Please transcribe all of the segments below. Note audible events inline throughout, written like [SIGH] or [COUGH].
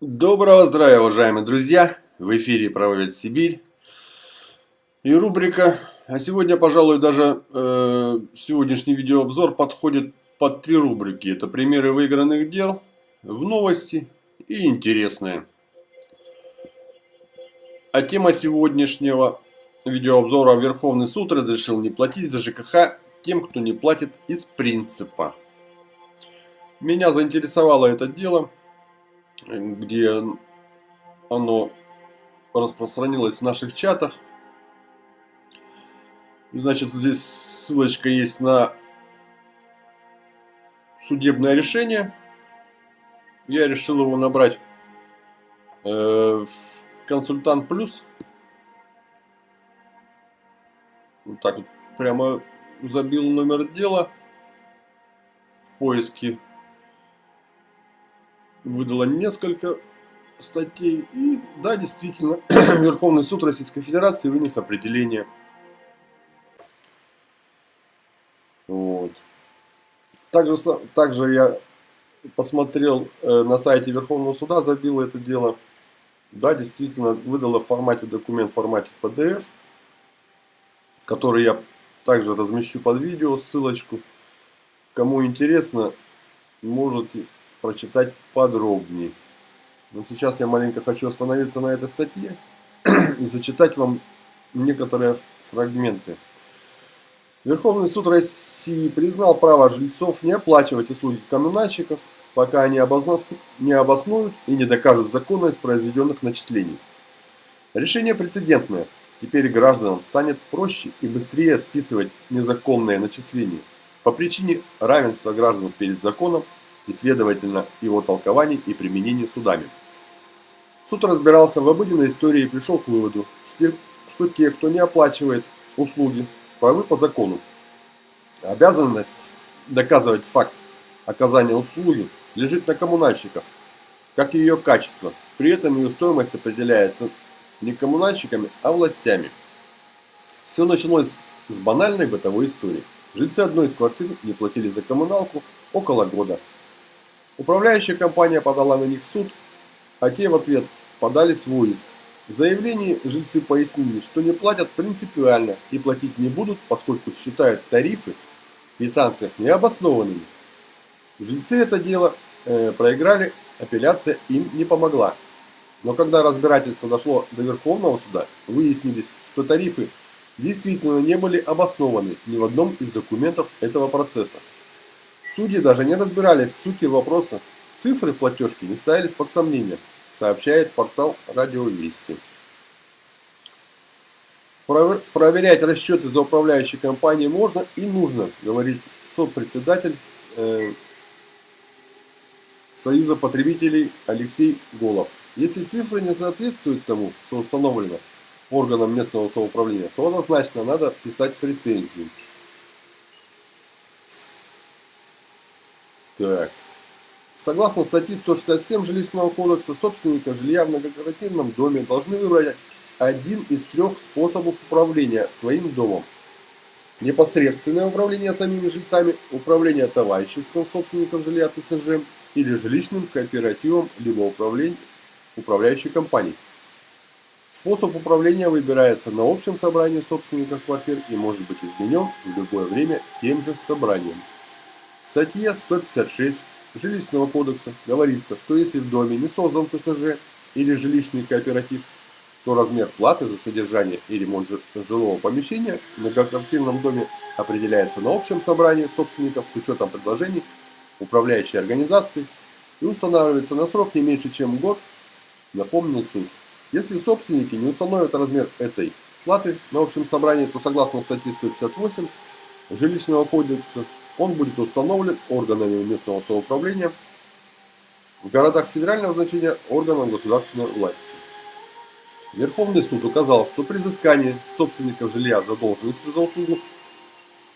Доброго здравия, уважаемые друзья! В эфире «Правовед Сибирь» и рубрика, а сегодня, пожалуй, даже э, сегодняшний видеообзор подходит под три рубрики. Это примеры выигранных дел, в новости и интересные. А тема сегодняшнего видеообзора Верховный суд разрешил не платить за ЖКХ тем, кто не платит из принципа. Меня заинтересовало это дело – где оно распространилось в наших чатах. Значит, здесь ссылочка есть на судебное решение. Я решил его набрать э, в консультант плюс. Вот так вот прямо забил номер дела в поиске выдала несколько статей. И да, действительно, [CLEARS THROAT] Верховный суд Российской Федерации вынес определение. Вот. Также, также я посмотрел э, на сайте Верховного суда, забил это дело. Да, действительно, выдала в формате документ, в формате PDF, который я также размещу под видео, ссылочку. Кому интересно, можете прочитать подробнее. Но сейчас я маленько хочу остановиться на этой статье и зачитать вам некоторые фрагменты. Верховный суд России признал право жильцов не оплачивать услуги коммунальщиков, пока они не обоснуют и не докажут законность произведенных начислений. Решение прецедентное. Теперь гражданам станет проще и быстрее списывать незаконные начисления по причине равенства граждан перед законом и, следовательно, его толкований и применений судами. Суд разбирался в обыденной истории и пришел к выводу, что те, кто не оплачивает услуги, правы по закону. Обязанность доказывать факт оказания услуги лежит на коммунальщиках, как и ее качество. При этом ее стоимость определяется не коммунальщиками, а властями. Все началось с банальной бытовой истории. Жильцы одной из квартир не платили за коммуналку около года, Управляющая компания подала на них в суд, а те в ответ подали свой иск. В заявлении жильцы пояснили, что не платят принципиально и платить не будут, поскольку считают тарифы в квитанциях необоснованными. Жильцы это дело э, проиграли, апелляция им не помогла. Но когда разбирательство дошло до Верховного суда, выяснились, что тарифы действительно не были обоснованы ни в одном из документов этого процесса. Судьи даже не разбирались в сути вопроса. Цифры платежки не ставились под сомнение, сообщает портал Радио Вести. Проверять расчеты за управляющей компанией можно и нужно, говорит сопредседатель э, Союза потребителей Алексей Голов. Если цифры не соответствуют тому, что установлено органом местного самоуправления, то однозначно надо писать претензию. Так. Согласно статье 167 Жилищного кодекса, собственника жилья в многоквартирном доме должны выбрать один из трех способов управления своим домом. Непосредственное управление самими жильцами, управление товариществом собственников жилья ТСЖ или жилищным кооперативом, либо управление, управляющей компанией. Способ управления выбирается на общем собрании собственников квартир и может быть изменен в любое время тем же собранием. Статья 156 Жилищного кодекса говорится, что если в доме не создан ТСЖ или жилищный кооператив, то размер платы за содержание и ремонт жилого помещения в многоквартирном доме определяется на общем собрании собственников с учетом предложений управляющей организации и устанавливается на срок не меньше, чем год, напомнил суд. Если собственники не установят размер этой платы на общем собрании, то согласно статье 158 Жилищного кодекса он будет установлен органами местного самоуправления в городах федерального значения органам государственной власти. Верховный суд указал, что при взыскании собственников жилья задолженности за услугу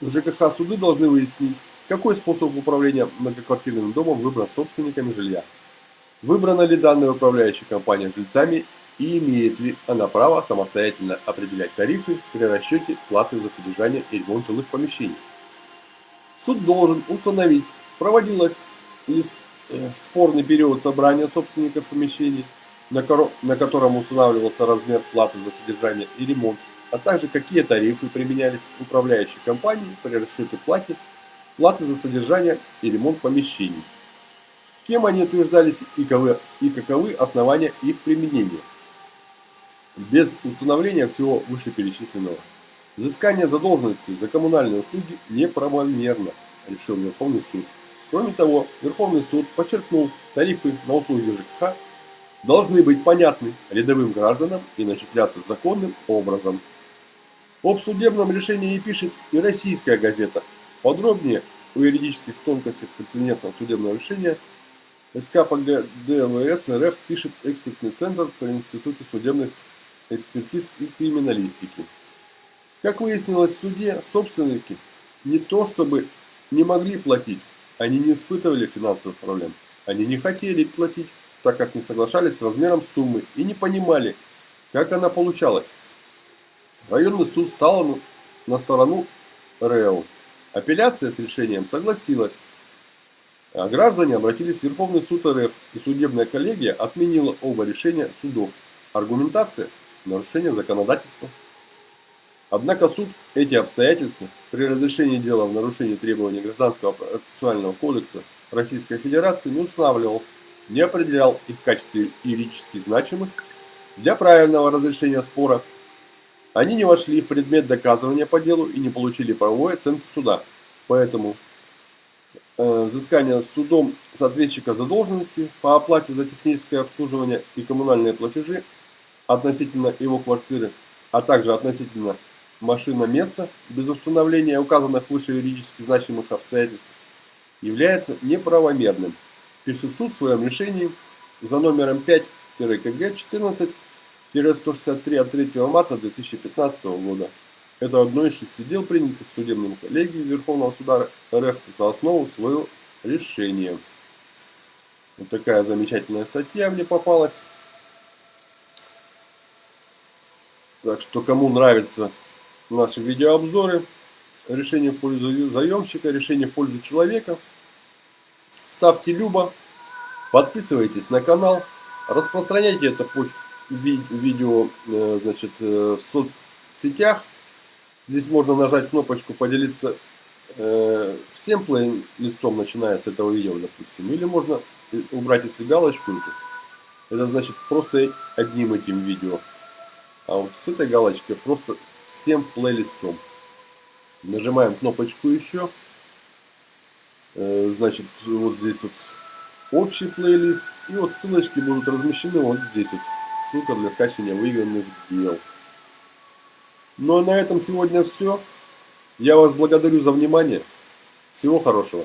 ЖКХ суды должны выяснить, какой способ управления многоквартирным домом выбран собственниками жилья. Выбрана ли данная управляющая компания жильцами и имеет ли она право самостоятельно определять тарифы при расчете платы за содержание и ремонт жилых помещений. Суд должен установить, проводилась ли э, спорный период собрания собственников помещений, на, котором устанавливался размер платы за содержание и ремонт, а также какие тарифы применялись управляющей компанией при расчете платы, платы за содержание и ремонт помещений. Кем они утверждались и и каковы основания их применения. Без установления всего вышеперечисленного. Взыскание задолженности за коммунальные услуги неправомерно, решил Верховный суд. Кроме того, Верховный суд подчеркнул, тарифы на услуги ЖКХ должны быть понятны рядовым гражданам и начисляться законным образом. Об судебном решении пишет и российская газета. Подробнее о юридических тонкостях прецедентного судебного решения СКПГ ДВС РФ пишет экспертный центр при Институте судебных экспертиз и криминалистики. Как выяснилось в суде, собственники не то чтобы не могли платить, они не испытывали финансовых проблем. Они не хотели платить, так как не соглашались с размером суммы и не понимали, как она получалась. Районный суд стал на сторону РЭО. Апелляция с решением согласилась, а граждане обратились в Верховный суд РФ, и судебная коллегия отменила оба решения судов. Аргументация – нарушение законодательства. Однако суд эти обстоятельства при разрешении дела в нарушении требований Гражданского процессуального кодекса Российской Федерации не устанавливал, не определял их в качестве юридически значимых для правильного разрешения спора. Они не вошли в предмет доказывания по делу и не получили правовой оценки суда. Поэтому э, взыскание судом с ответчика задолженности по оплате за техническое обслуживание и коммунальные платежи относительно его квартиры, а также относительно машина места без установления указанных выше юридически значимых обстоятельств является неправомерным, пишет суд в своем решении за номером 5-КГ 14-163 от 3 марта 2015 года. Это одно из шести дел, принятых судебным коллегией Верховного суда РФ за основу своего решения. Вот такая замечательная статья мне попалась. Так что, кому нравится наши видеообзоры, решение в пользу заемщика, решение в пользу человека, ставьте любо, подписывайтесь на канал, распространяйте это видео э, значит, э, в соцсетях. Здесь можно нажать кнопочку «Поделиться э, всем плейлистом», начиная с этого видео, допустим. Или можно убрать если галочку. Это значит просто одним этим видео. А вот с этой галочкой просто всем плейлистом. Нажимаем кнопочку еще. Значит, вот здесь вот общий плейлист. И вот ссылочки будут размещены вот здесь вот. Ссылка для скачивания выигранных дел. Ну а на этом сегодня все. Я вас благодарю за внимание. Всего хорошего.